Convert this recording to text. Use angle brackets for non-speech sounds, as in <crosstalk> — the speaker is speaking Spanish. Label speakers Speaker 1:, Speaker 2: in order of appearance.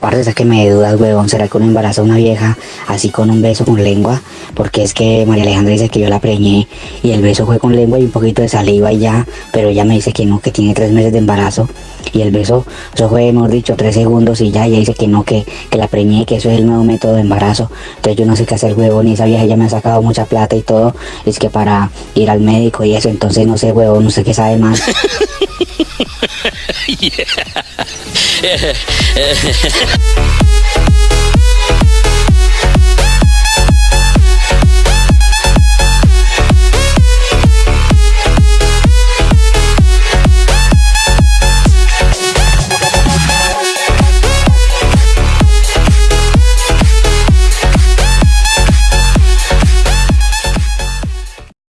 Speaker 1: Parce, que me dudas, huevón, ¿será que uno embaraza a una vieja así con un beso con lengua? Porque es que María Alejandra dice que yo la preñé y el beso fue con lengua y un poquito de saliva y ya, pero ella me dice que no, que tiene tres meses de embarazo y el beso, eso fue, mejor dicho, tres segundos y ya, ella dice que no, que, que la preñé, que eso es el nuevo método de embarazo. Entonces yo no sé qué hacer, huevón, y esa vieja ya me ha sacado mucha plata y todo, es que para ir al médico y eso, entonces no sé, huevón, no sé qué sabe más. <laughs> <laughs> Yeah. <laughs> Äh, äh.